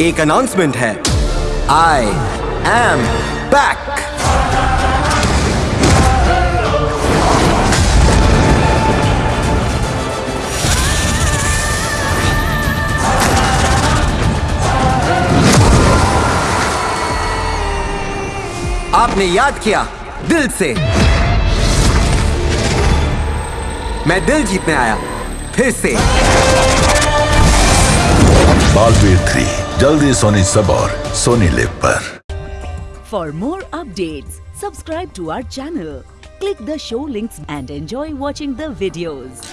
एक अनाउंसमेंट है। I am back आपने याद किया दिल से। मैं दिल जीतने आया, फिर से। बालवीर थ्री। जल्दी सोनी सबोर सोनी लिप पर। For more update subscribe to our channel click the show links and enjoy watching the videos